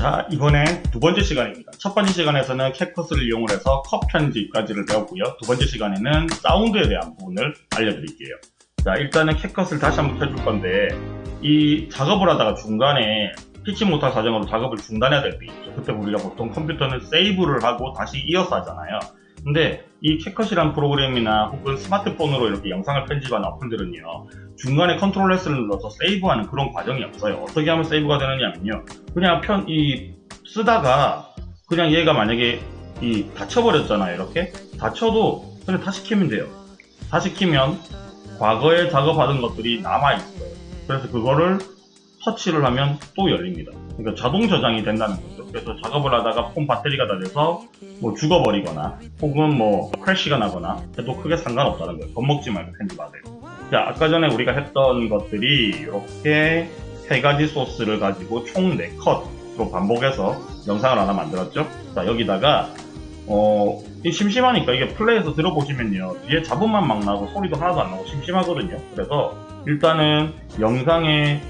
자 이번엔 두 번째 시간입니다. 첫 번째 시간에서는 CapCut을 이용을 해서 컷 편집까지를 배웠고요. 두 번째 시간에는 사운드에 대한 부분을 알려드릴게요. 자 일단은 CapCut을 다시 한번 켜줄 건데 이 작업을 하다가 중간에 피치 못할 사정으로 작업을 중단해야 될 때 있죠. 그때 우리가 보통 컴퓨터는 세이브를 하고 다시 이어서 하잖아요. 근데 이 CapCut이란 프로그램이나 혹은 스마트폰으로 이렇게 영상을 편집하는 어플들은요 중간에 control S를 눌러서 세이브하는 그런 과정이 없어요. 어떻게 하면 세이브가 되느냐면요. 그냥 편 이 쓰다가 그냥 얘가 만약에 이 닫혀버렸잖아요 이렇게? 닫혀도 그냥 다시 키면 돼요. 다시 키면 과거에 작업하던 것들이 남아있어요. 그래서 그거를 터치를 하면 또 열립니다. 그러니까 자동 저장이 된다는 거죠. 그래서 작업을 하다가 폰 배터리가 다 돼서 뭐 죽어버리거나 혹은 뭐 crash가 나거나 해도 크게 상관없다는 거예요. 겁먹지 말고 편집하세요 자 아까 전에 우리가 했던 것들이 이렇게 세 가지 소스를 가지고 총 4컷으로 반복해서 영상을 하나 만들었죠? 자 여기다가 어 심심하니까 이게 플레이에서 들어보시면요. 뒤에 잡음만 막 나고 소리도 하나도 안 나고 심심하거든요. 그래서 일단은 영상에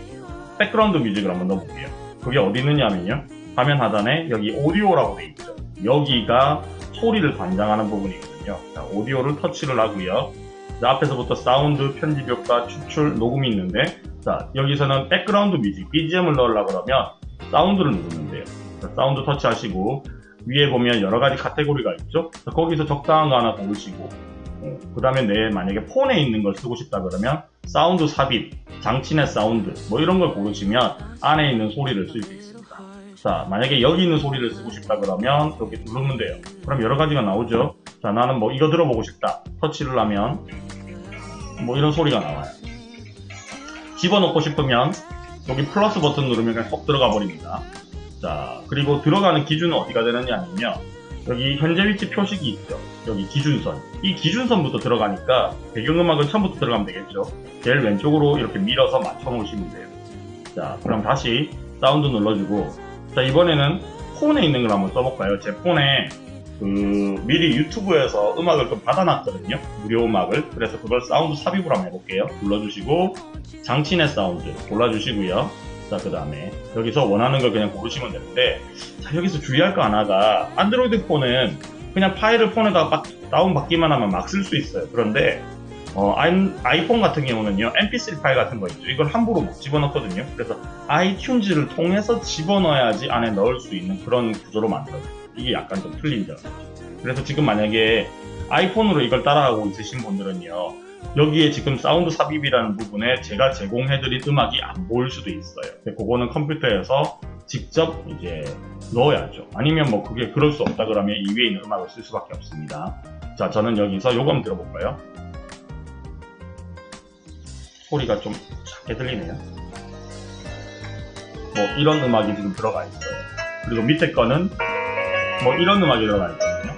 백그라운드 뮤직을 한번 넣어볼게요. 그게 어디 있느냐면요. 화면 하단에 여기 오디오라고 돼 있죠. 여기가 소리를 관장하는 부분이거든요. 자, 오디오를 터치를 하고요 자, 앞에서부터 사운드, 편집 효과, 추출, 녹음이 있는데 자 여기서는 백그라운드 뮤직, BGM을 넣으려고 그러면 사운드를 누르면 돼요. 자, 사운드 터치하시고 위에 보면 여러가지 카테고리가 있죠? 자, 거기서 적당한 거 하나 고르시고 어, 그 다음에 내 만약에 폰에 있는 걸 쓰고 싶다 그러면 사운드 삽입, 장치 내 사운드 뭐 이런 걸 고르시면 안에 있는 소리를 쓸 수 있습니다. 자 만약에 여기 있는 소리를 쓰고 싶다 그러면 이렇게 누르면 돼요. 그럼 여러 가지가 나오죠 자 나는 뭐 이거 들어보고 싶다. 터치를 하면 뭐 이런 소리가 나와요. 집어넣고 싶으면 여기 플러스 버튼 누르면 그냥 쏙 들어가 버립니다. 자 그리고 들어가는 기준은 어디가 되느냐 하면요. 여기 현재 위치 표식이 있죠. 여기 기준선. 이 기준선부터 들어가니까 배경음악은 처음부터 들어가면 되겠죠. 제일 왼쪽으로 이렇게 밀어서 맞춰 놓으시면 돼요. 자 그럼 다시 사운드 눌러주고. 자 이번에는 폰에 있는 걸 한번 써볼까요? 제 폰에 그 미리 유튜브에서 음악을 좀 받아놨거든요. 무료 음악을. 그래서 그걸 사운드 삽입을 한번 해볼게요. 눌러주시고 장치 내 사운드 골라주시고요. 자그 다음에 여기서 원하는 걸 그냥 고르시면 되는데 자 여기서 주의할 거 하나가 안드로이드 폰은 그냥 파일을 폰에다 다운 받기만 하면 막 쓸 수 있어요. 그런데 어, 아이폰 같은 경우는요 mp3 파일 같은 거 있죠. 이걸 함부로 못 집어넣거든요. 그래서 아이튠즈를 통해서 집어넣어야지 안에 넣을 수 있는 그런 구조로 만들어요 이게 약간 좀 틀린 점. 그래서 지금 만약에 아이폰으로 이걸 따라하고 있으신 분들은요 여기에 지금 사운드 삽입이라는 부분에 제가 제공해드린 음악이 안 보일 수도 있어요. 그거는 컴퓨터에서 직접 이제 넣어야죠. 아니면 뭐 그게 그럴 수 없다 그러면 이 위에 있는 음악을 쓸 수밖에 없습니다. 자 저는 여기서 요거 한번 들어볼까요? 소리가 좀 작게 들리네요. 뭐 이런 음악이 지금 들어가 있어요. 그리고 밑에 거는 뭐 이런 음악이 들어가 있거든요.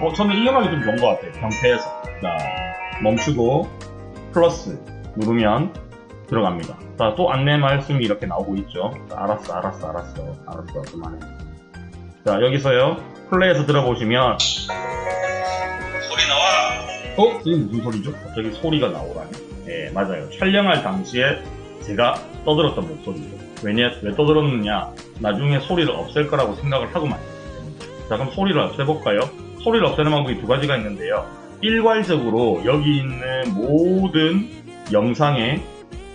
어 저는 이 음악이 좀 좋은 것 같아요. 경태에서. 자 멈추고 플러스 누르면 들어갑니다. 자 또 안내 말씀이 이렇게 나오고 있죠. 자, 알았어 알았어 알았어. 알았어 그만해. 자 여기서요. 플레이에서 들어보시면 소리 나와. 어? 이게 무슨 소리죠? 갑자기 소리가 나오라니? 예 맞아요. 촬영할 당시에 제가 떠들었던 목소리죠 왜냐 왜 떠들었느냐? 나중에 소리를 없앨 거라고 생각을 하고 만들었기 자 그럼 소리를 없애볼까요? 소리를 없애는 방법이 두 가지가 있는데요. 일괄적으로 여기 있는 모든 영상에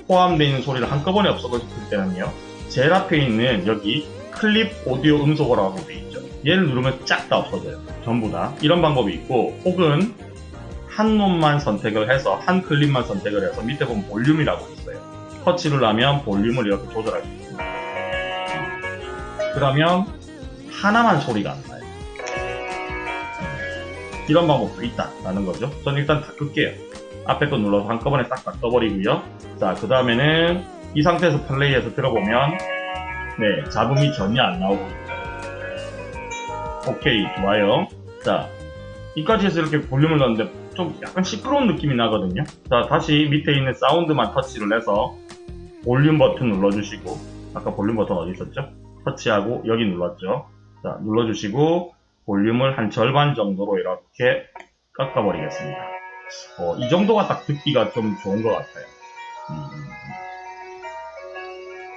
포함되어 있는 소리를 한꺼번에 없애고 싶을 때는요 제일 앞에 있는 여기 클립 오디오 음소거라고 되어 있죠. 얘를 누르면 쫙 다 없어져요. 전부 다. 이런 방법이 있고 혹은 한 놈만 선택을 해서 한 클립만 선택을 해서 밑에 보면 볼륨이라고 있어요. 터치를 하면 볼륨을 이렇게 조절할 수 있습니다. 그러면 하나만 소리가 이런 방법도 있다라는 거죠. 전 일단 다 끌게요. 앞에 거 눌러서 한꺼번에 싹 다 떠버리고요. 자, 그 다음에는 이 상태에서 플레이해서 들어보면 네, 잡음이 전혀 안 나오고 있죠. 오케이, 좋아요. 자, 이까지 해서 이렇게 볼륨을 넣었는데 좀 약간 시끄러운 느낌이 나거든요. 자, 다시 밑에 있는 사운드만 터치를 해서 볼륨 버튼 눌러주시고 아까 볼륨 버튼 어디 있었죠? 터치하고 여기 눌렀죠. 자, 눌러주시고 볼륨을 한 절반 정도로 이렇게 깎아버리겠습니다. 어, 이 정도가 딱 듣기가 좀 좋은 것 같아요. 음.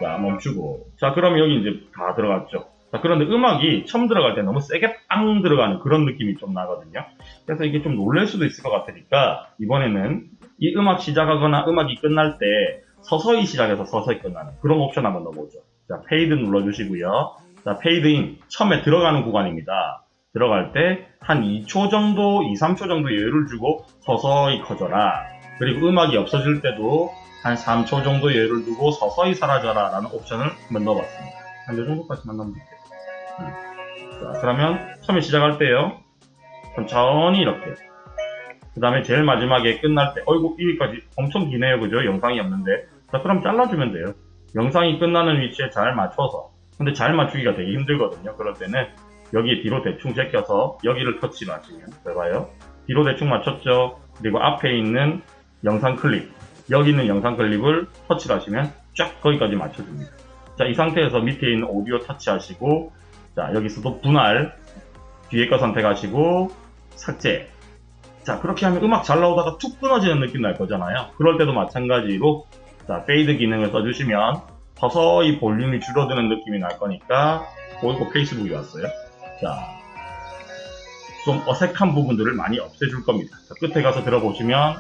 자, 멈추고. 자, 그럼 여기 이제 다 들어갔죠. 자, 그런데 음악이 처음 들어갈 때 너무 세게 빵 들어가는 그런 느낌이 좀 나거든요. 그래서 이게 좀 놀랄 수도 있을 것 같으니까 이번에는 이 음악 시작하거나 음악이 끝날 때 서서히 시작해서 서서히 끝나는 그런 옵션 한번 넣어보죠. 자, 페이드 눌러주시고요. 자, 페이드인 처음에 들어가는 구간입니다. 들어갈 때 한 2초 정도, 2, 3초 정도 여유를 주고 서서히 커져라. 그리고 음악이 없어질 때도 한 3초 정도 여유를 두고 서서히 사라져라 라는 옵션을 한번 넣어봤습니다. 한 요 정도까지만 넣으면 될게요. 음. 자, 그러면 처음에 시작할 때요. 천천히 이렇게. 그 다음에 제일 마지막에 끝날 때, 어이구, 여기까지 엄청 기네요. 그죠? 영상이 없는데. 자, 그럼 잘라주면 돼요. 영상이 끝나는 위치에 잘 맞춰서. 근데 잘 맞추기가 되게 힘들거든요. 그럴 때는 여기 뒤로 대충 제껴서 여기를 터치를 하시면 돼봐요. 뒤로 대충 맞췄죠. 그리고 앞에 있는 영상 클립, 여기 있는 영상 클립을 터치를 하시면 쫙 거기까지 맞춰줍니다. 자, 이 상태에서 밑에 있는 오디오 터치하시고, 자, 여기서도 분할, 뒤에 거 선택하시고, 삭제. 자, 그렇게 하면 음악 잘 나오다가 툭 끊어지는 느낌 날 거잖아요. 그럴 때도 마찬가지로, 자, 페이드 기능을 써주시면 서서히 볼륨이 줄어드는 느낌이 날 거니까, 오이고 페이스북이 왔어요. 자, 좀 어색한 부분들을 많이 없애줄 겁니다. 자, 끝에 가서 들어보시면,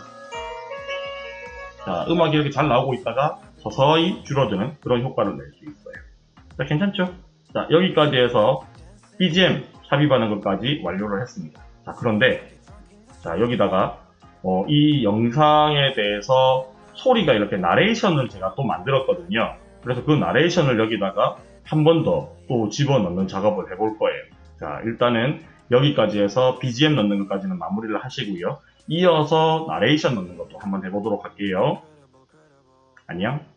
자, 음악이 이렇게 잘 나오고 있다가 서서히 줄어드는 그런 효과를 낼 수 있어요. 자, 괜찮죠? 자, 여기까지 해서 BGM 삽입하는 것까지 완료를 했습니다. 자, 그런데, 자, 여기다가, 어, 이 영상에 대해서 소리가 이렇게 나레이션을 제가 또 만들었거든요. 그래서 그 나레이션을 여기다가 한 번 더 또 집어넣는 작업을 해볼 거예요. 자, 일단은 여기까지 해서 BGM 넣는 것까지는 마무리를 하시고요. 이어서 나레이션 넣는 것도 한번 해보도록 할게요. 안녕.